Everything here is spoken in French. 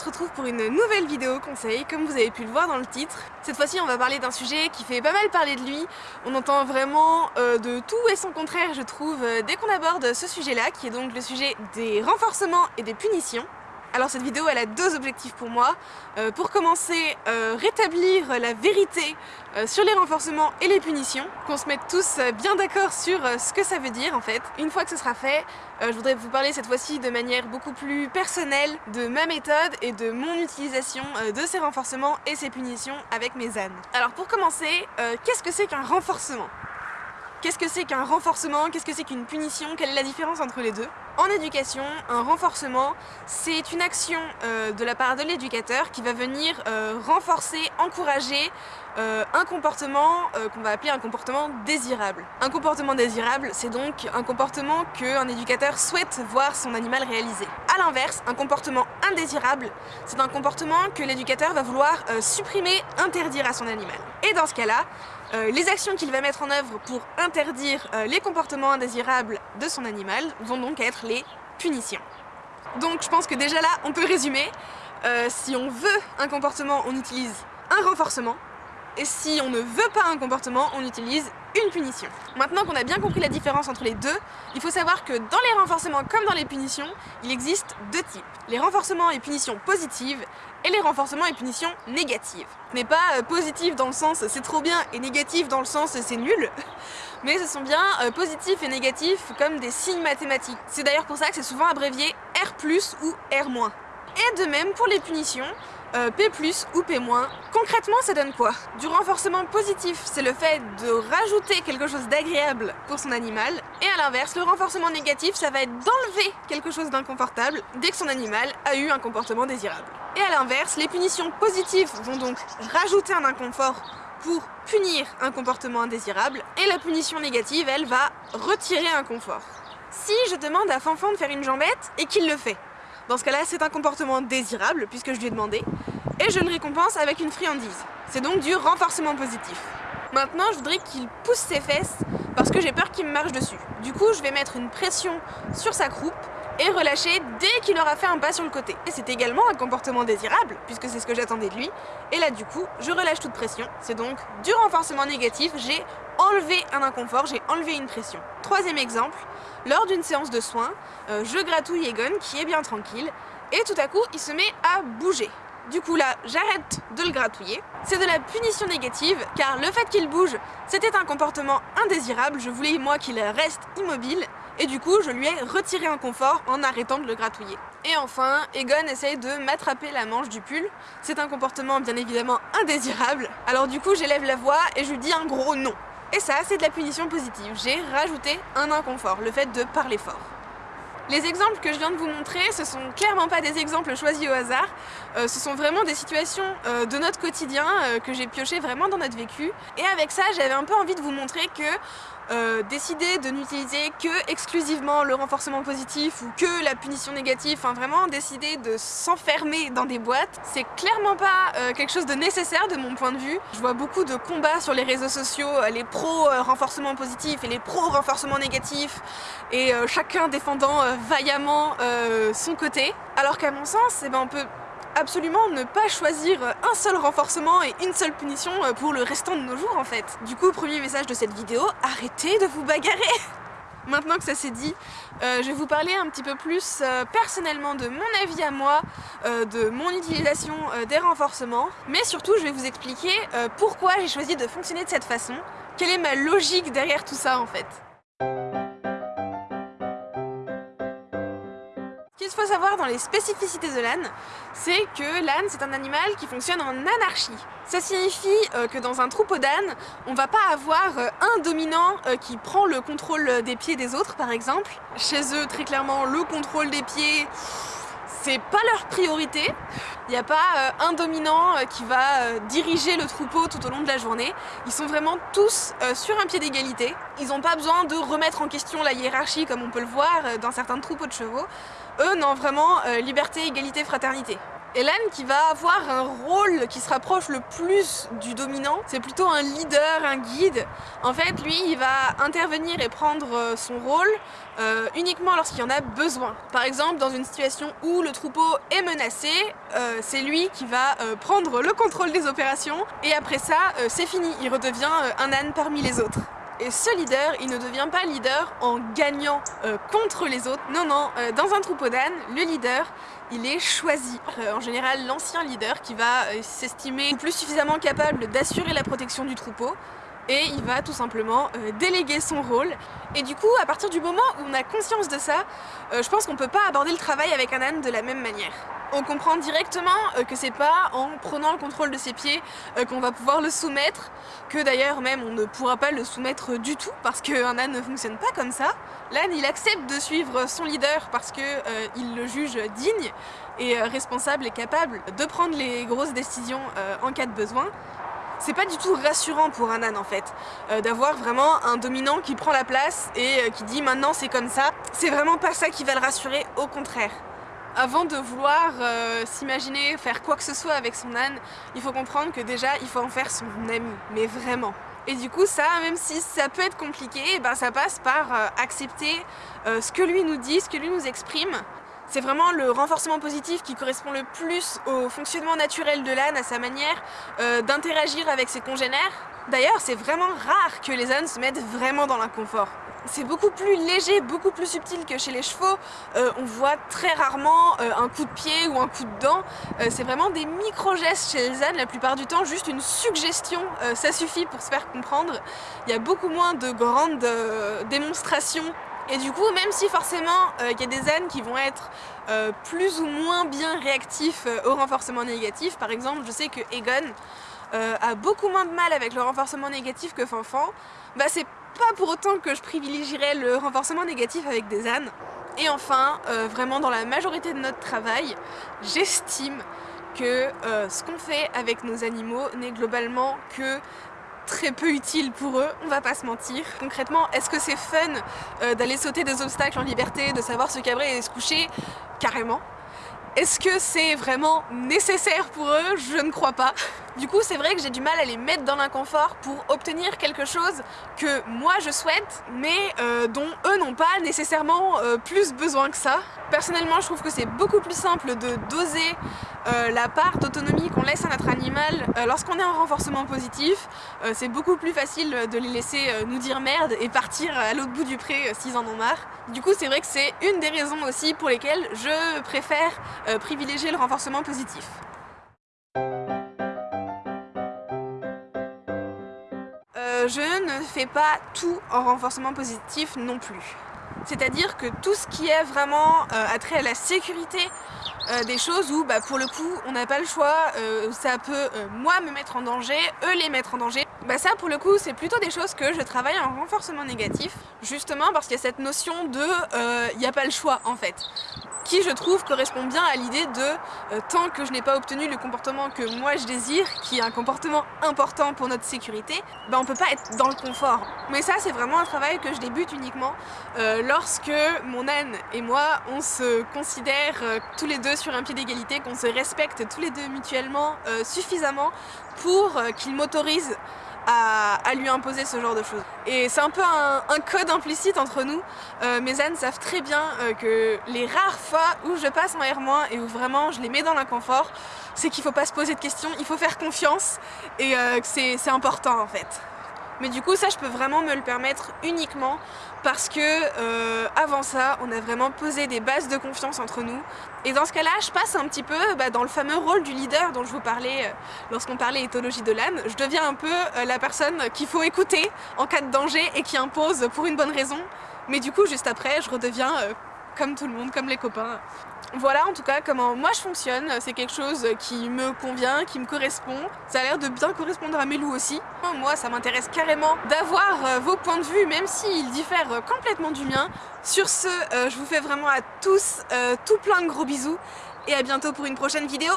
se retrouve pour une nouvelle vidéo conseil, comme vous avez pu le voir dans le titre. Cette fois-ci, on va parler d'un sujet qui fait pas mal parler de lui. On entend vraiment euh, de tout et son contraire, je trouve, euh, dès qu'on aborde ce sujet-là, qui est donc le sujet des renforcements et des punitions. Alors cette vidéo elle a deux objectifs pour moi. Euh, pour commencer, euh, rétablir la vérité euh, sur les renforcements et les punitions, qu'on se mette tous bien d'accord sur ce que ça veut dire en fait. Une fois que ce sera fait, je voudrais vous parler cette fois-ci de manière beaucoup plus personnelle de ma méthode et de mon utilisation de ces renforcements et ces punitions avec mes ânes. Alors pour commencer, qu'est-ce que c'est qu'un renforcement? Qu'est-ce que c'est qu'un renforcement? Qu'est-ce que c'est qu'une punition? Quelle est la différence entre les deux? En éducation, un renforcement, c'est une action euh, de la part de l'éducateur qui va venir euh, renforcer, encourager euh, un comportement qu'on va appeler un comportement désirable. Un comportement désirable, c'est donc un comportement qu'un éducateur souhaite voir son animal réaliser. A l'inverse, un comportement indésirable, c'est un comportement que l'éducateur va vouloir supprimer, interdire à son animal. Et dans ce cas-là, euh, les actions qu'il va mettre en œuvre pour interdire euh, les comportements indésirables de son animal vont donc être les punitions. Donc je pense que déjà là, on peut résumer. Euh, si on veut un comportement, on utilise un renforcement. Et si on ne veut pas un comportement, on utilise une punition. Maintenant qu'on a bien compris la différence entre les deux, il faut savoir que dans les renforcements comme dans les punitions, il existe deux types. Les renforcements et punitions positives et les renforcements et punitions négatives. Ce n'est pas euh, positif dans le sens c'est trop bien et négatif dans le sens c'est nul, mais ce sont bien euh, positifs et négatifs comme des signes mathématiques. C'est d'ailleurs pour ça que c'est souvent abrévié R+, ou R-. Et de même pour les punitions, euh, P+, ou P-. Concrètement, ça donne quoi? Du renforcement positif, c'est le fait de rajouter quelque chose d'agréable pour son animal. Et à l'inverse, le renforcement négatif, ça va être d'enlever quelque chose d'inconfortable dès que son animal a eu un comportement désirable. Et à l'inverse, les punitions positives vont donc rajouter un inconfort pour punir un comportement indésirable, et la punition négative, elle, va retirer un confort. Si je demande à Fanfan de faire une jambette et qu'il le fait, dans ce cas-là, c'est un comportement désirable, puisque je lui ai demandé, et je le récompense avec une friandise. C'est donc du renforcement positif. Maintenant, je voudrais qu'il pousse ses fesses, parce que j'ai peur qu'il me marche dessus. Du coup, je vais mettre une pression sur sa croupe, et relâcher dès qu'il aura fait un pas sur le côté. Et c'est également un comportement désirable, puisque c'est ce que j'attendais de lui. Et là du coup, je relâche toute pression. C'est donc du renforcement négatif, j'ai enlevé un inconfort, j'ai enlevé une pression. Troisième exemple, lors d'une séance de soins, euh, je gratouille Egon qui est bien tranquille et tout à coup il se met à bouger. Du coup là, j'arrête de le gratouiller. C'est de la punition négative, car le fait qu'il bouge, c'était un comportement indésirable. Je voulais, moi, qu'il reste immobile. Et du coup, je lui ai retiré un confort en arrêtant de le gratouiller. Et enfin, Egon essaye de m'attraper la manche du pull. C'est un comportement bien évidemment indésirable. Alors du coup, j'élève la voix et je lui dis un gros non. Et ça, c'est de la punition positive. J'ai rajouté un inconfort, le fait de parler fort. Les exemples que je viens de vous montrer, ce sont clairement pas des exemples choisis au hasard, euh, ce sont vraiment des situations euh, de notre quotidien euh, que j'ai pioché vraiment dans notre vécu. Et avec ça, j'avais un peu envie de vous montrer que décider de n'utiliser que exclusivement le renforcement positif ou que la punition négative, enfin vraiment décider de s'enfermer dans des boîtes, c'est clairement pas quelque chose de nécessaire de mon point de vue. Je vois beaucoup de combats sur les réseaux sociaux, les pro-renforcement positif et les pro-renforcement négatif, et chacun défendant vaillamment euh, son côté. Alors qu'à mon sens, eh ben, on peut absolument ne pas choisir un seul renforcement et une seule punition euh, pour le restant de nos jours en fait. Du coup, premier message de cette vidéo, arrêtez de vous bagarrer Maintenant que ça s'est dit, euh, je vais vous parler un petit peu plus personnellement de mon avis à moi, de mon utilisation des renforcements, mais surtout je vais vous expliquer pourquoi j'ai choisi de fonctionner de cette façon, quelle est ma logique derrière tout ça en fait. Qu'il faut savoir dans les spécificités de l'âne, c'est que l'âne c'est un animal qui fonctionne en anarchie. Ça signifie euh, que dans un troupeau d'ânes, on va pas avoir euh, un dominant euh, qui prend le contrôle des pieds des autres par exemple. Chez eux très clairement le contrôle des pieds c'est pas leur priorité. Il n'y a pas un dominant qui va diriger le troupeau tout au long de la journée. Ils sont vraiment tous sur un pied d'égalité. Ils n'ont pas besoin de remettre en question la hiérarchie comme on peut le voir dans certains troupeaux de chevaux. Eux, non, vraiment, euh, liberté, égalité, fraternité. Et l'âne qui va avoir un rôle qui se rapproche le plus du dominant, c'est plutôt un leader, un guide. En fait, lui, il va intervenir et prendre euh, son rôle euh, uniquement lorsqu'il en a besoin. Par exemple, dans une situation où le troupeau est menacé, c'est lui qui va prendre le contrôle des opérations et après ça, c'est fini, il redevient un âne parmi les autres. Et ce leader, il ne devient pas leader en gagnant contre les autres. Non, non, dans un troupeau d'ânes, le leader, il est choisi. Euh, en général, l'ancien leader qui va euh, s'estimer plus suffisamment capable d'assurer la protection du troupeau et il va tout simplement euh, déléguer son rôle. Et du coup, à partir du moment où on a conscience de ça, je pense qu'on peut pas aborder le travail avec un âne de la même manière on comprend directement euh, que c'est pas en prenant le contrôle de ses pieds euh, qu'on va pouvoir le soumettre, que d'ailleurs même on ne pourra pas le soumettre du tout parce qu'un âne ne fonctionne pas comme ça. L'âne il accepte de suivre son leader parce qu'il euh, le juge digne et responsable et capable de prendre les grosses décisions en cas de besoin. C'est pas du tout rassurant pour un âne en fait, d'avoir vraiment un dominant qui prend la place et qui dit maintenant c'est comme ça. C'est vraiment pas ça qui va le rassurer, au contraire. Avant de vouloir euh, s'imaginer faire quoi que ce soit avec son âne, il faut comprendre que déjà il faut en faire son ami, mais vraiment. Et du coup ça, même si ça peut être compliqué, eh ben, ça passe par euh, accepter euh, ce que lui nous dit, ce que lui nous exprime. C'est vraiment le renforcement positif qui correspond le plus au fonctionnement naturel de l'âne, à sa manière d'interagir avec ses congénères. D'ailleurs, c'est vraiment rare que les ânes se mettent vraiment dans l'inconfort. C'est beaucoup plus léger, beaucoup plus subtil que chez les chevaux. Euh, on voit très rarement euh, un coup de pied ou un coup de dent. Euh, c'est vraiment des micro-gestes chez les ânes, la plupart du temps, juste une suggestion, ça suffit pour se faire comprendre. Il y a beaucoup moins de grandes démonstrations et du coup, même si forcément il y a des ânes qui vont être plus ou moins bien réactifs au renforcement négatif, par exemple, je sais que Egon a beaucoup moins de mal avec le renforcement négatif que Fanfan, bah c'est pas pour autant que je privilégierais le renforcement négatif avec des ânes. Et enfin, euh, vraiment dans la majorité de notre travail, j'estime que euh, ce qu'on fait avec nos animaux n'est globalement que très peu utile pour eux, on va pas se mentir. Concrètement, est-ce que c'est fun euh, d'aller sauter des obstacles en liberté, de savoir se cabrer et se coucher? Carrément. Est-ce que c'est vraiment nécessaire pour eux? Je ne crois pas. Du coup, c'est vrai que j'ai du mal à les mettre dans l'inconfort pour obtenir quelque chose que moi je souhaite, mais euh, dont eux n'ont pas nécessairement euh, plus besoin que ça. Personnellement, je trouve que c'est beaucoup plus simple de doser euh, la part d'autonomie qu'on laisse à notre animal lorsqu'on est en renforcement positif. c'est beaucoup plus facile de les laisser nous dire merde et partir à l'autre bout du pré s'ils en ont marre. Du coup, c'est vrai que c'est une des raisons aussi pour lesquelles je préfère privilégier le renforcement positif. je ne fais pas tout en renforcement positif non plus. C'est-à-dire que tout ce qui est vraiment euh, attrait à la sécurité euh, des choses où bah, pour le coup on n'a pas le choix, euh, ça peut moi me mettre en danger, eux les mettre en danger, bah ça pour le coup c'est plutôt des choses que je travaille en renforcement négatif justement parce qu'il y a cette notion de il n'y a pas le choix en fait qui je trouve correspond bien à l'idée de euh, tant que je n'ai pas obtenu le comportement que moi je désire, qui est un comportement important pour notre sécurité, ben on peut pas être dans le confort. Mais ça c'est vraiment un travail que je débute uniquement euh, lorsque mon âne et moi on se considère euh, tous les deux sur un pied d'égalité, qu'on se respecte tous les deux mutuellement suffisamment pour qu'il m'autorise à, lui imposer ce genre de choses. Et c'est un peu un, code implicite entre nous. Euh, mes ânes savent très bien euh, que les rares fois où je passe en R- et où vraiment je les mets dans l'inconfort, c'est qu'il faut pas se poser de questions, il faut faire confiance et euh, que c'est important en fait. Mais du coup ça je peux vraiment me le permettre uniquement parce que euh, avant ça on a vraiment posé des bases de confiance entre nous. Et dans ce cas là je passe un petit peu bah, dans le fameux rôle du leader dont je vous parlais euh, lorsqu'on parlait éthologie de l'âne je deviens un peu euh, la personne qu'il faut écouter en cas de danger et qui impose pour une bonne raison. Mais du coup juste après je redeviens comme tout le monde, comme les copains. Voilà en tout cas comment moi je fonctionne, c'est quelque chose qui me convient, qui me correspond. Ça a l'air de bien correspondre à mes loups aussi. Moi ça m'intéresse carrément d'avoir euh, vos points de vue même s'ils diffèrent complètement du mien. Sur ce, euh, je vous fais vraiment à tous euh, tout plein de gros bisous et à bientôt pour une prochaine vidéo.